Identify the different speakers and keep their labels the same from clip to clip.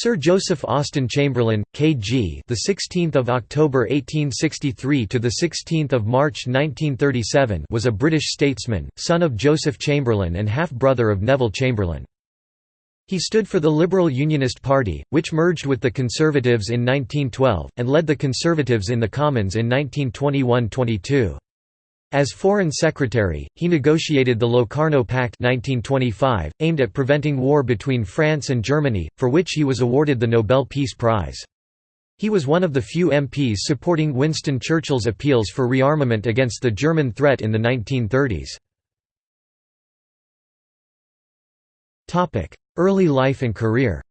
Speaker 1: Sir Joseph Austen Chamberlain, K.G. the 16th of October 1863 to the 16th of March 1937 was a British statesman, son of Joseph Chamberlain and half-brother of Neville Chamberlain. He stood for the Liberal Unionist Party, which merged with the Conservatives in 1912 and led the Conservatives in the Commons in 1921–22. As Foreign Secretary, he negotiated the Locarno Pact 1925, aimed at preventing war between France and Germany, for which he was awarded the Nobel Peace Prize. He was one of the few MPs supporting Winston Churchill's appeals for rearmament against the German threat in the 1930s. Early life and career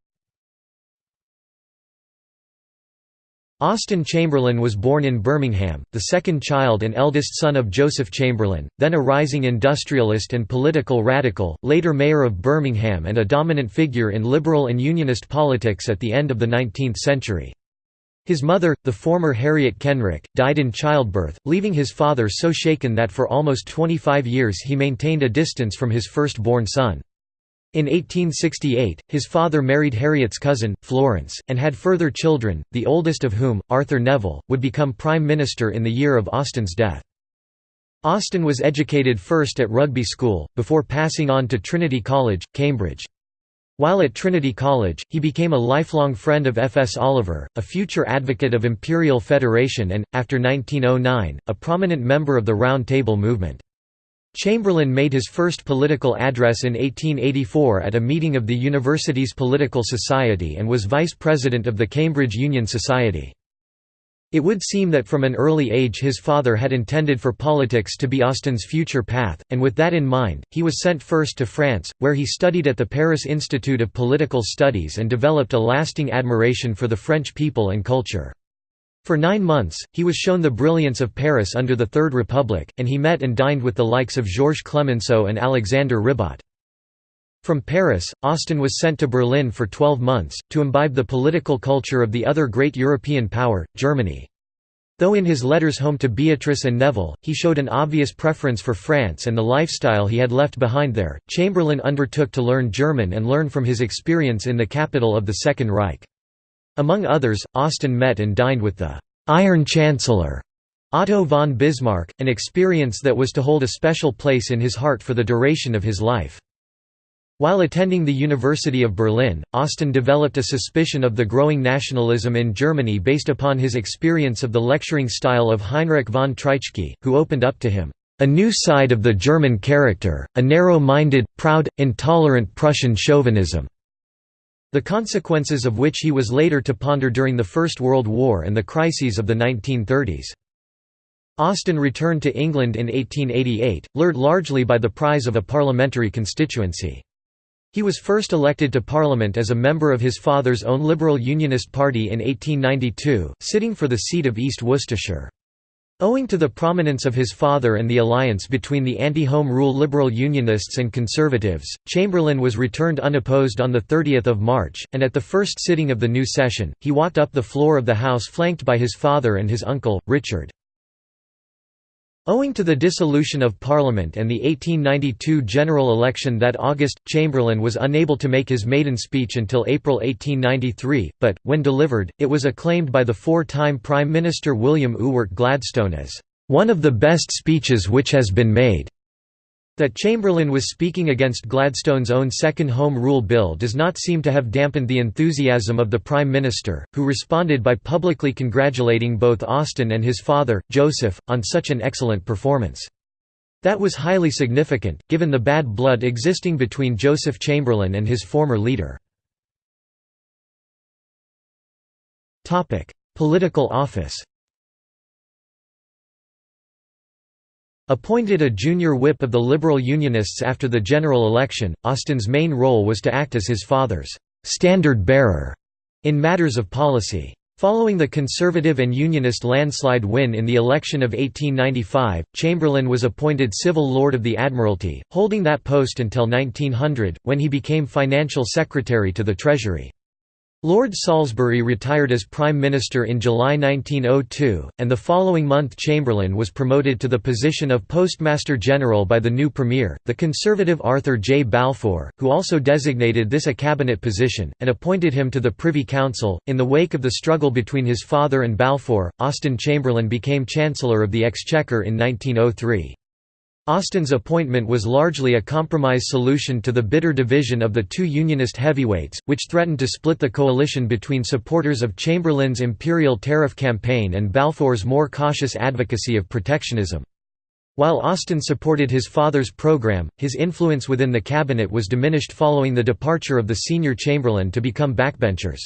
Speaker 1: Austen Chamberlain was born in Birmingham, the second child and eldest son of Joseph Chamberlain, then a rising industrialist and political radical, later mayor of Birmingham and a dominant figure in liberal and unionist politics at the end of the 19th century. His mother, the former Harriet Kenrick, died in childbirth, leaving his father so shaken that for almost 25 years he maintained a distance from his first-born son. In 1868, his father married Harriet's cousin, Florence, and had further children, the oldest of whom, Arthur Neville, would become Prime Minister in the year of Austen's death. Austen was educated first at Rugby School, before passing on to Trinity College, Cambridge. While at Trinity College, he became a lifelong friend of F. S. Oliver, a future advocate of Imperial Federation and, after 1909, a prominent member of the Round Table movement. Chamberlain made his first political address in 1884 at a meeting of the university's political society and was vice president of the Cambridge Union Society. It would seem that from an early age his father had intended for politics to be Austen's future path, and with that in mind, he was sent first to France, where he studied at the Paris Institute of Political Studies and developed a lasting admiration for the French people and culture. For nine months, he was shown the brilliance of Paris under the Third Republic, and he met and dined with the likes of Georges Clemenceau and Alexander Ribot. From Paris, Austen was sent to Berlin for 12 months, to imbibe the political culture of the other great European power, Germany. Though in his letters home to Beatrice and Neville, he showed an obvious preference for France and the lifestyle he had left behind there, Chamberlain undertook to learn German and learn from his experience in the capital of the Second Reich. Among others, Austen met and dined with the «Iron Chancellor» Otto von Bismarck, an experience that was to hold a special place in his heart for the duration of his life. While attending the University of Berlin, Austen developed a suspicion of the growing nationalism in Germany based upon his experience of the lecturing style of Heinrich von Treitschke, who opened up to him, "...a new side of the German character, a narrow-minded, proud, intolerant Prussian chauvinism." The consequences of which he was later to ponder during the First World War and the crises of the 1930s. Austen returned to England in 1888, lured largely by the prize of a parliamentary constituency. He was first elected to Parliament as a member of his father's own Liberal Unionist Party in 1892, sitting for the seat of East Worcestershire. Owing to the prominence of his father and the alliance between the anti-Home Rule Liberal Unionists and Conservatives, Chamberlain was returned unopposed on 30 March, and at the first sitting of the new session, he walked up the floor of the House flanked by his father and his uncle, Richard. Owing to the dissolution of Parliament and the 1892 general election that August, Chamberlain was unable to make his maiden speech until April 1893, but, when delivered, it was acclaimed by the four-time Prime Minister William Ewart Gladstone as, "...one of the best speeches which has been made." That Chamberlain was speaking against Gladstone's own Second Home Rule Bill does not seem to have dampened the enthusiasm of the Prime Minister, who responded by publicly congratulating both Austen and his father, Joseph, on such an excellent performance. That was highly significant, given the bad blood existing between Joseph Chamberlain and his former leader. Political office Appointed a junior whip of the Liberal Unionists after the general election, Austen's main role was to act as his father's «standard-bearer» in matters of policy. Following the Conservative and Unionist landslide win in the election of 1895, Chamberlain was appointed Civil Lord of the Admiralty, holding that post until 1900, when he became Financial Secretary to the Treasury. Lord Salisbury retired as Prime Minister in July 1902, and the following month Chamberlain was promoted to the position of Postmaster General by the new Premier, the Conservative Arthur J. Balfour, who also designated this a cabinet position, and appointed him to the Privy Council. In the wake of the struggle between his father and Balfour, Austen Chamberlain became Chancellor of the Exchequer in 1903. Austen's appointment was largely a compromise solution to the bitter division of the two Unionist heavyweights, which threatened to split the coalition between supporters of Chamberlain's imperial tariff campaign and Balfour's more cautious advocacy of protectionism. While Austen supported his father's program, his influence within the cabinet was diminished following the departure of the senior Chamberlain to become backbenchers.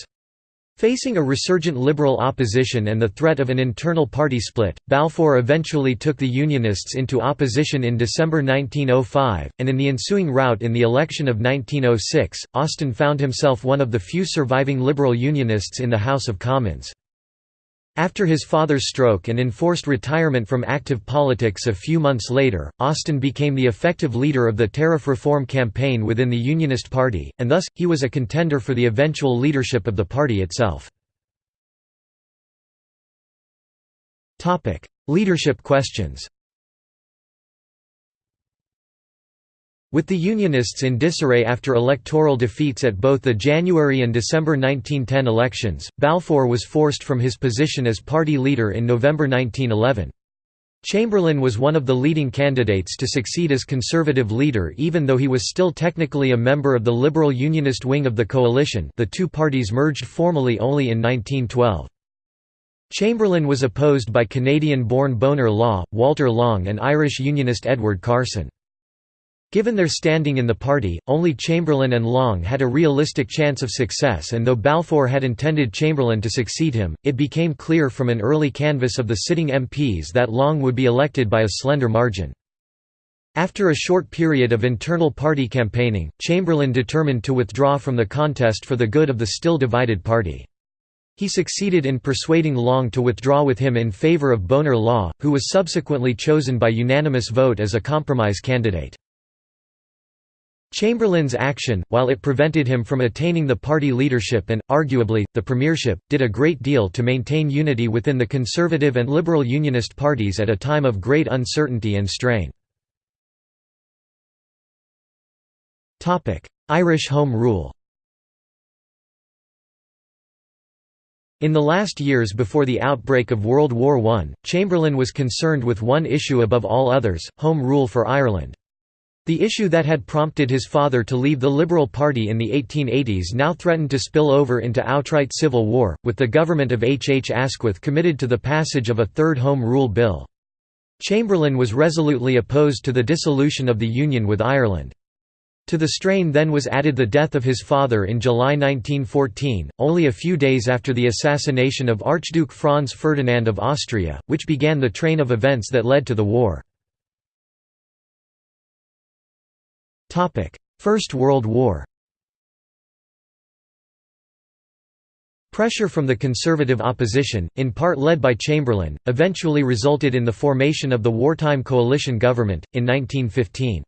Speaker 1: Facing a resurgent Liberal opposition and the threat of an internal party split, Balfour eventually took the Unionists into opposition in December 1905, and in the ensuing rout in the election of 1906, Austen found himself one of the few surviving Liberal Unionists in the House of Commons. After his father's stroke and enforced retirement from active politics a few months later, Austen became the effective leader of the tariff reform campaign within the Unionist Party, and thus, he was a contender for the eventual leadership of the party itself. leadership questions With the Unionists in disarray after electoral defeats at both the January and December 1910 elections, Balfour was forced from his position as party leader in November 1911. Chamberlain was one of the leading candidates to succeed as Conservative leader even though he was still technically a member of the Liberal Unionist wing of the coalition the two parties merged formally only in 1912. Chamberlain was opposed by Canadian-born Bonar Law, Walter Long and Irish Unionist Edward Carson. Given their standing in the party, only Chamberlain and Long had a realistic chance of success and though Balfour had intended Chamberlain to succeed him, it became clear from an early canvass of the sitting MPs that Long would be elected by a slender margin. After a short period of internal party campaigning, Chamberlain determined to withdraw from the contest for the good of the still divided party. He succeeded in persuading Long to withdraw with him in favour of Bonar Law, who was subsequently chosen by unanimous vote as a compromise candidate. Chamberlain's action, while it prevented him from attaining the party leadership and, arguably, the premiership, did a great deal to maintain unity within the Conservative and Liberal Unionist parties at a time of great uncertainty and strain. Irish Home Rule In the last years before the outbreak of World War I, Chamberlain was concerned with one issue above all others, Home Rule for Ireland. The issue that had prompted his father to leave the Liberal Party in the 1880s now threatened to spill over into outright civil war, with the government of H. H. Asquith committed to the passage of a third Home Rule Bill. Chamberlain was resolutely opposed to the dissolution of the Union with Ireland. To the strain then was added the death of his father in July 1914, only a few days after the assassination of Archduke Franz Ferdinand of Austria, which began the train of events that led to the war. First World War Pressure from the conservative opposition, in part led by Chamberlain, eventually resulted in the formation of the wartime coalition government, in 1915.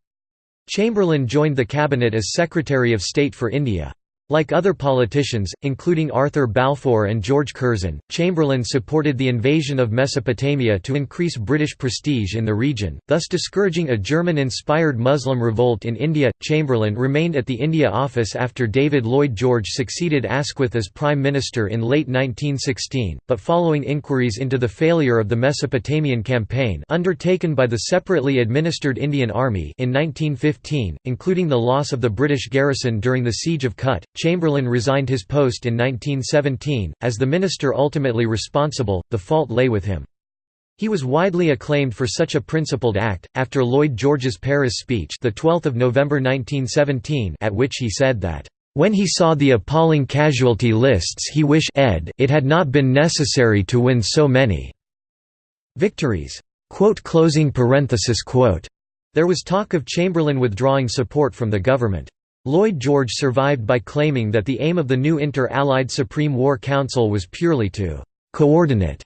Speaker 1: Chamberlain joined the cabinet as Secretary of State for India. Like other politicians, including Arthur Balfour and George Curzon, Chamberlain supported the invasion of Mesopotamia to increase British prestige in the region, thus discouraging a German-inspired Muslim revolt in India. Chamberlain remained at the India office after David Lloyd George succeeded Asquith as Prime Minister in late 1916, but following inquiries into the failure of the Mesopotamian campaign undertaken by the separately administered Indian Army in 1915, including the loss of the British garrison during the Siege of Kut, Chamberlain resigned his post in 1917. As the minister ultimately responsible, the fault lay with him. He was widely acclaimed for such a principled act. After Lloyd George's Paris speech, the 12th of November 1917, at which he said that when he saw the appalling casualty lists he wished ed it had not been necessary to win so many victories. There was talk of Chamberlain withdrawing support from the government. Lloyd George survived by claiming that the aim of the new Inter-Allied Supreme War Council was purely to «coordinate»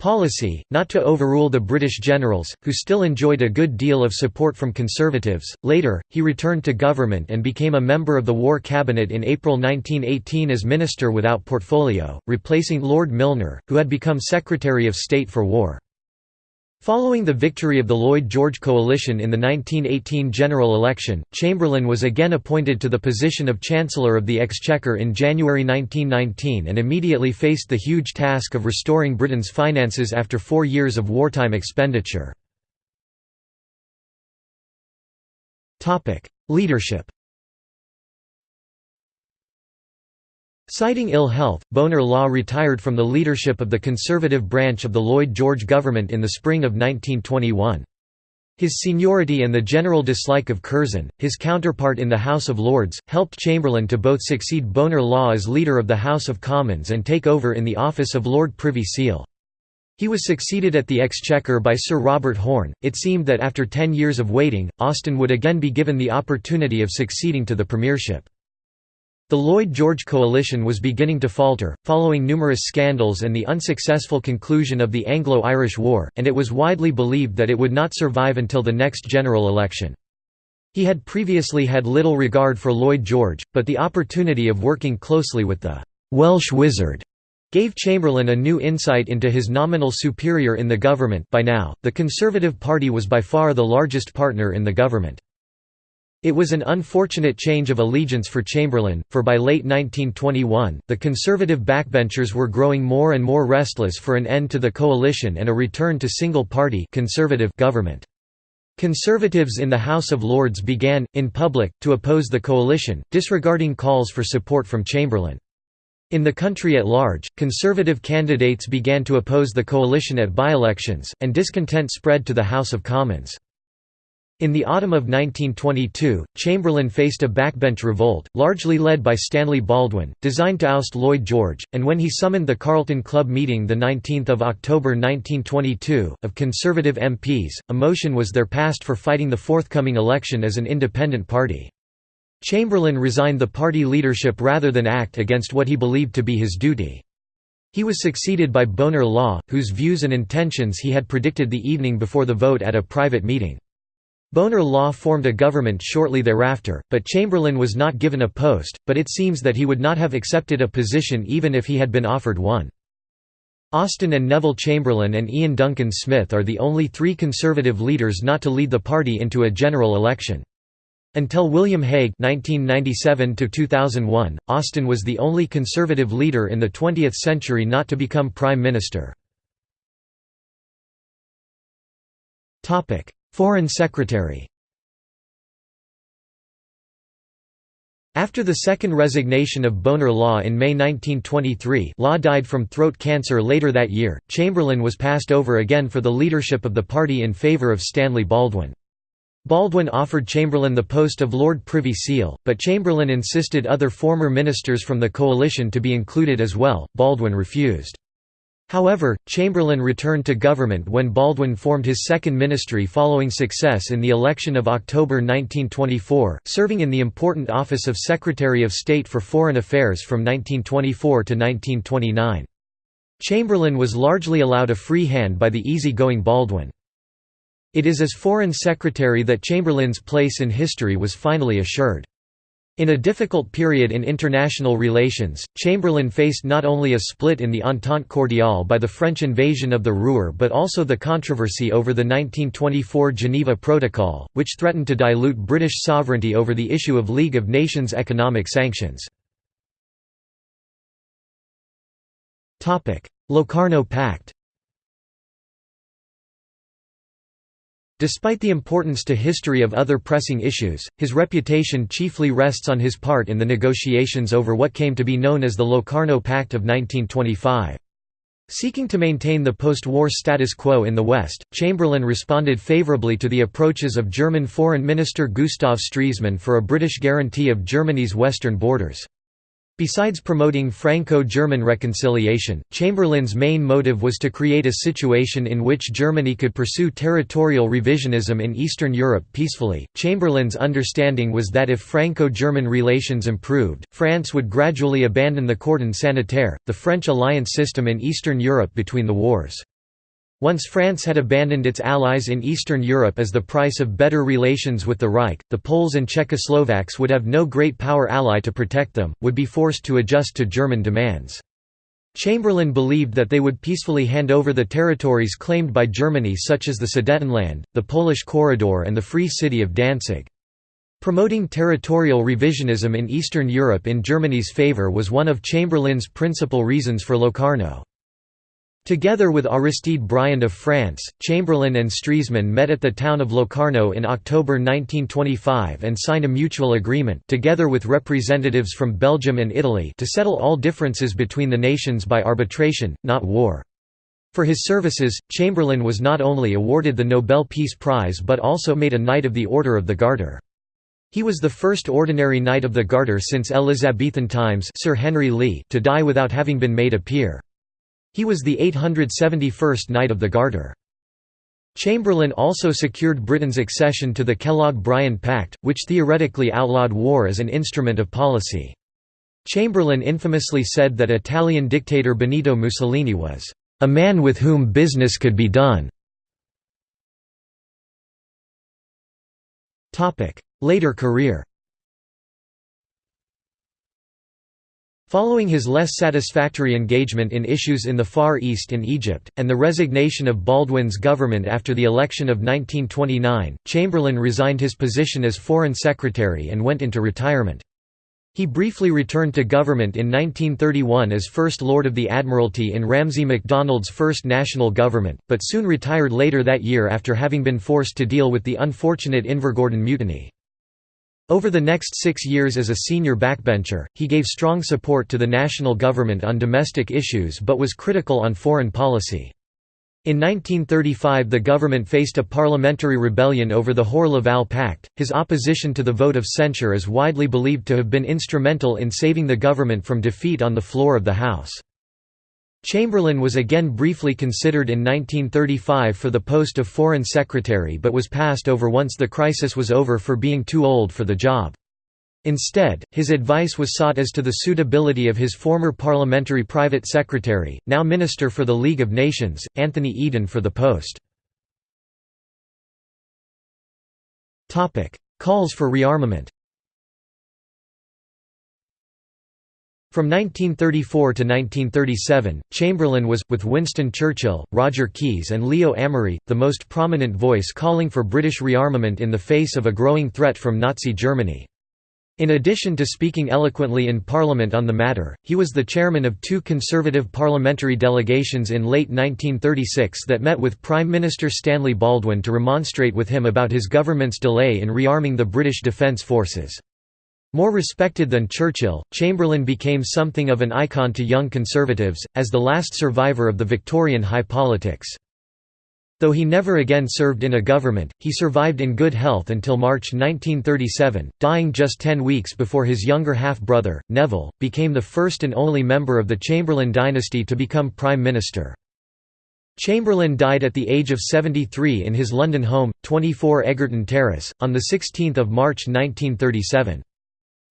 Speaker 1: policy, not to overrule the British generals, who still enjoyed a good deal of support from Conservatives. Later, he returned to government and became a member of the War Cabinet in April 1918 as Minister without portfolio, replacing Lord Milner, who had become Secretary of State for War. Following the victory of the Lloyd George coalition in the 1918 general election, Chamberlain was again appointed to the position of Chancellor of the Exchequer in January 1919 and immediately faced the huge task of restoring Britain's finances after four years of wartime expenditure. Leadership Citing ill health, Bonar Law retired from the leadership of the conservative branch of the Lloyd George government in the spring of 1921. His seniority and the general dislike of Curzon, his counterpart in the House of Lords, helped Chamberlain to both succeed Bonar Law as leader of the House of Commons and take over in the office of Lord Privy Seal. He was succeeded at the Exchequer by Sir Robert Horne. It seemed that after ten years of waiting, Austen would again be given the opportunity of succeeding to the premiership. The Lloyd-George coalition was beginning to falter, following numerous scandals and the unsuccessful conclusion of the Anglo-Irish War, and it was widely believed that it would not survive until the next general election. He had previously had little regard for Lloyd George, but the opportunity of working closely with the «Welsh wizard» gave Chamberlain a new insight into his nominal superior in the government by now, the Conservative Party was by far the largest partner in the government. It was an unfortunate change of allegiance for Chamberlain, for by late 1921, the Conservative backbenchers were growing more and more restless for an end to the coalition and a return to single-party conservative government. Conservatives in the House of Lords began, in public, to oppose the coalition, disregarding calls for support from Chamberlain. In the country at large, Conservative candidates began to oppose the coalition at by-elections, and discontent spread to the House of Commons. In the autumn of 1922, Chamberlain faced a backbench revolt, largely led by Stanley Baldwin, designed to oust Lloyd George, and when he summoned the Carlton Club meeting 19 October 1922, of Conservative MPs, a motion was there passed for fighting the forthcoming election as an independent party. Chamberlain resigned the party leadership rather than act against what he believed to be his duty. He was succeeded by Bonar Law, whose views and intentions he had predicted the evening before the vote at a private meeting. Bonar Law formed a government shortly thereafter, but Chamberlain was not given a post, but it seems that he would not have accepted a position even if he had been offered one. Austen and Neville Chamberlain and Iain Duncan Smith are the only three Conservative leaders not to lead the party into a general election. Until William Hague (1997–2001), Austen was the only Conservative leader in the 20th century not to become Prime Minister. Topic: Foreign Secretary After the second resignation of Bonar Law in May 1923 Law died from throat cancer later that year, Chamberlain was passed over again for the leadership of the party in favour of Stanley Baldwin. Baldwin offered Chamberlain the post of Lord Privy Seal, but Chamberlain insisted other former ministers from the coalition to be included as well, Baldwin refused. However, Chamberlain returned to government when Baldwin formed his second ministry following success in the election of October 1924, serving in the important office of Secretary of State for Foreign Affairs from 1924 to 1929. Chamberlain was largely allowed a free hand by the easy-going Baldwin. It is as Foreign Secretary that Chamberlain's place in history was finally assured. In a difficult period in international relations, Chamberlain faced not only a split in the Entente Cordiale by the French invasion of the Ruhr but also the controversy over the 1924 Geneva Protocol, which threatened to dilute British sovereignty over the issue of League of Nations economic sanctions. Locarno Pact Despite the importance to history of other pressing issues, his reputation chiefly rests on his part in the negotiations over what came to be known as the Locarno Pact of 1925. Seeking to maintain the post-war status quo in the West, Chamberlain responded favourably to the approaches of German Foreign Minister Gustav Stresemann for a British guarantee of Germany's western borders. Besides promoting Franco-German reconciliation, Chamberlain's main motive was to create a situation in which Germany could pursue territorial revisionism in Eastern Europe peacefully. Chamberlain's understanding was that if Franco-German relations improved, France would gradually abandon the cordon sanitaire, the French alliance system in Eastern Europe between the wars. Once France had abandoned its allies in Eastern Europe as the price of better relations with the Reich, the Poles and Czechoslovaks would have no great power ally to protect them, would be forced to adjust to German demands. Chamberlain believed that they would peacefully hand over the territories claimed by Germany such as the Sudetenland, the Polish Corridor and the Free City of Danzig. Promoting territorial revisionism in Eastern Europe in Germany's favour was one of Chamberlain's principal reasons for Locarno. Together with Aristide Briand of France, Chamberlain and Stresemann met at the town of Locarno in October 1925 and signed a mutual agreement together with representatives from Belgium and Italy to settle all differences between the nations by arbitration, not war. For his services, Chamberlain was not only awarded the Nobel Peace Prize but also made a Knight of the Order of the Garter. He was the first ordinary Knight of the Garter since Elizabethan times Sir Henry Lee to die without having been made a peer. He was the 871st Knight of the Garter. Chamberlain also secured Britain's accession to the Kellogg-Briand Pact, which theoretically outlawed war as an instrument of policy. Chamberlain infamously said that Italian dictator Benito Mussolini was, "...a man with whom business could be done." Later career Following his less satisfactory engagement in issues in the Far East and Egypt, and the resignation of Baldwin's government after the election of 1929, Chamberlain resigned his position as Foreign Secretary and went into retirement. He briefly returned to government in 1931 as First Lord of the Admiralty in Ramsay MacDonald's first national government, but soon retired later that year after having been forced to deal with the unfortunate Invergordon Mutiny. Over the next six years as a senior backbencher, he gave strong support to the national government on domestic issues but was critical on foreign policy. In 1935 the government faced a parliamentary rebellion over the Hoare-Laval Pact. His opposition to the vote of censure is widely believed to have been instrumental in saving the government from defeat on the floor of the House. Chamberlain was again briefly considered in 1935 for the post of Foreign Secretary but was passed over once the crisis was over for being too old for the job. Instead, his advice was sought as to the suitability of his former parliamentary private secretary, now Minister for the League of Nations, Anthony Eden for the post. Calls for rearmament From 1934 to 1937, Chamberlain was, with Winston Churchill, Roger Keyes and Leo Amery, the most prominent voice calling for British rearmament in the face of a growing threat from Nazi Germany. In addition to speaking eloquently in Parliament on the matter, he was the chairman of two Conservative parliamentary delegations in late 1936 that met with Prime Minister Stanley Baldwin to remonstrate with him about his government's delay in rearming the British Defence Forces. More respected than Churchill, Chamberlain became something of an icon to young conservatives, as the last survivor of the Victorian high politics. Though he never again served in a government, he survived in good health until March 1937, dying just ten weeks before his younger half-brother, Neville, became the first and only member of the Chamberlain dynasty to become Prime Minister. Chamberlain died at the age of 73 in his London home, 24 Egerton Terrace, on 16 March 1937.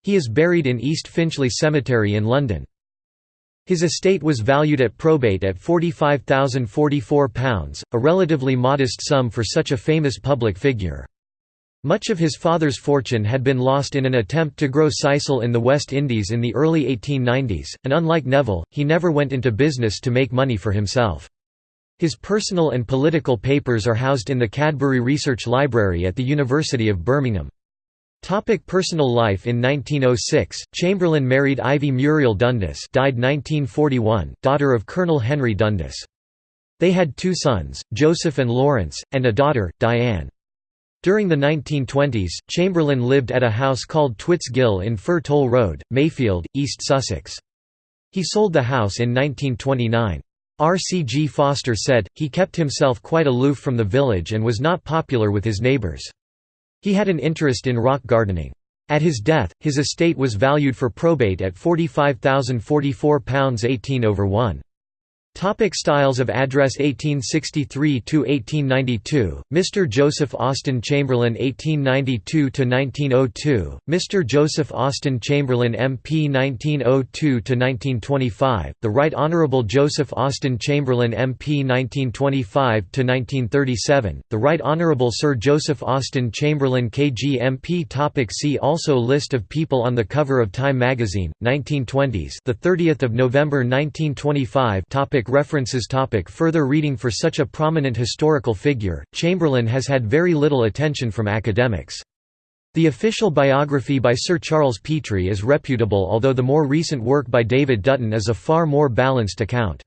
Speaker 1: He is buried in East Finchley Cemetery in London. His estate was valued at probate at £45,044, a relatively modest sum for such a famous public figure. Much of his father's fortune had been lost in an attempt to grow sisal in the West Indies in the early 1890s, and unlike Neville, he never went into business to make money for himself. His personal and political papers are housed in the Cadbury Research Library at the University of Birmingham. Topic personal life In 1906, Chamberlain married Ivy Muriel Dundas died 1941, daughter of Colonel Henry Dundas. They had two sons, Joseph and Lawrence, and a daughter, Diane. During the 1920s, Chamberlain lived at a house called Twitts Ghyll in Fir Toll Road, Mayfield, East Sussex. He sold the house in 1929. R. C. G. Foster said, he kept himself quite aloof from the village and was not popular with his neighbours. He had an interest in rock gardening. At his death, his estate was valued for probate at £45,044 18 over 1. Topic styles of address 1863–1892, Mr. Joseph Austen Chamberlain 1892–1902, Mr. Joseph Austen Chamberlain MP 1902–1925, The Right Honourable Joseph Austen Chamberlain MP 1925–1937, The Right Honourable Sir Joseph Austen Chamberlain KG MP Topic See also List of people on the cover of Time magazine, 1920s the 30th of November 1925 Topic References topic Further reading For such a prominent historical figure, Chamberlain has had very little attention from academics. The official biography by Sir Charles Petrie is reputable although the more recent work by David Dutton is a far more balanced account.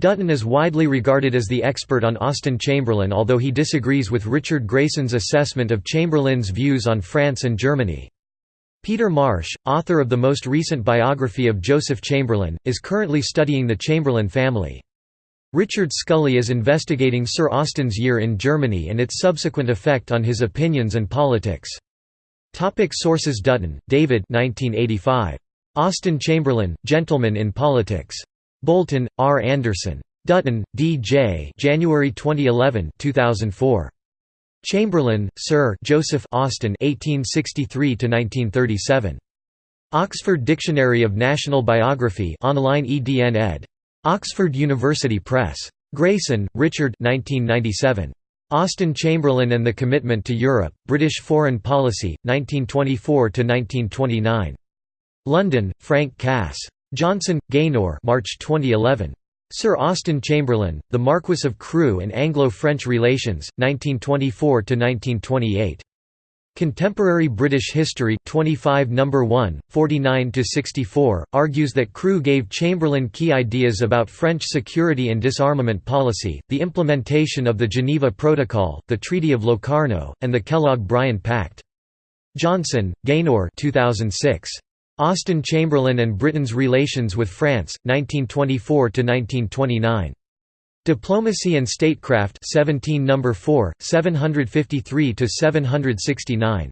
Speaker 1: Dutton is widely regarded as the expert on Austen Chamberlain although he disagrees with Richard Grayson's assessment of Chamberlain's views on France and Germany. Peter Marsh, author of the most recent biography of Joseph Chamberlain, is currently studying the Chamberlain family. Richard Scully is investigating Sir Austen's year in Germany and its subsequent effect on his opinions and politics. Topic sources Dutton, David 1985. Austen Chamberlain, Gentleman in Politics. Bolton, R. Anderson. Dutton, D. J. January 2011 2004. Chamberlain, Sir Joseph Austen 1863–1937. Oxford Dictionary of National Biography online EDN ed. Oxford University Press. Grayson, Richard 1997. Austen Chamberlain and the Commitment to Europe, British Foreign Policy, 1924–1929. London, Frank Cass. Johnson, Gaynor March 2011. Sir Austen Chamberlain, The Marquess of Crewe and Anglo-French Relations, 1924–1928. Contemporary British History 25 No. 1, 49–64, argues that Crewe gave Chamberlain key ideas about French security and disarmament policy, the implementation of the Geneva Protocol, the Treaty of Locarno, and the Kellogg-Briand Pact. Johnson, Gaynor 2006. Austen Chamberlain and Britain's Relations with France, 1924–1929. Diplomacy and Statecraft 17 No. 4, 753–769.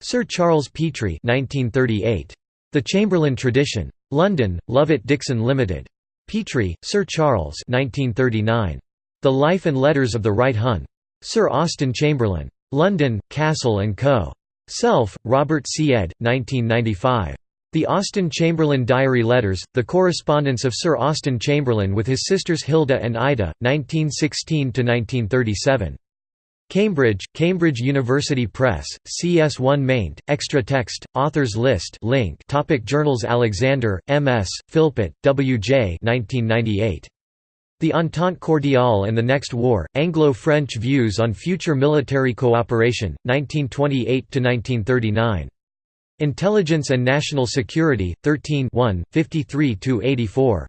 Speaker 1: Sir Charles Petrie 1938. The Chamberlain Tradition. London, Lovat Dickson Limited. Petrie, Sir Charles 1939. The Life and Letters of the Right Hun. Sir Austen Chamberlain. London, Cassell & Co. Self, Robert C. ed. 1995. The Austen Chamberlain Diary Letters, the correspondence of Sir Austen Chamberlain with his sisters Hilda and Ida, 1916–1937. Cambridge, Cambridge University Press, CS1 maint, extra text, authors list link topic Journals Alexander, M.S., Philpott, W.J. 1998. The Entente Cordiale and the Next War, Anglo-French Views on Future Military Cooperation, 1928–1939. Intelligence and National Security, 13 53–84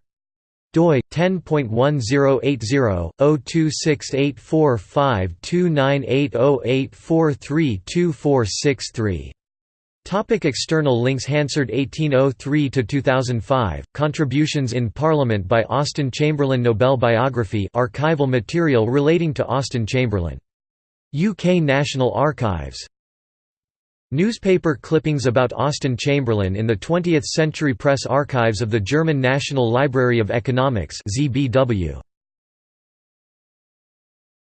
Speaker 1: doi 10.1080/026845298084324663 Topic external links Hansard 1803–2005, Contributions in Parliament by Austen Chamberlain Nobel Biography. Archival material relating to Austen Chamberlain. UK National Archives Newspaper clippings about Austen Chamberlain in the 20th Century Press Archives of the German National Library of Economics ZBW.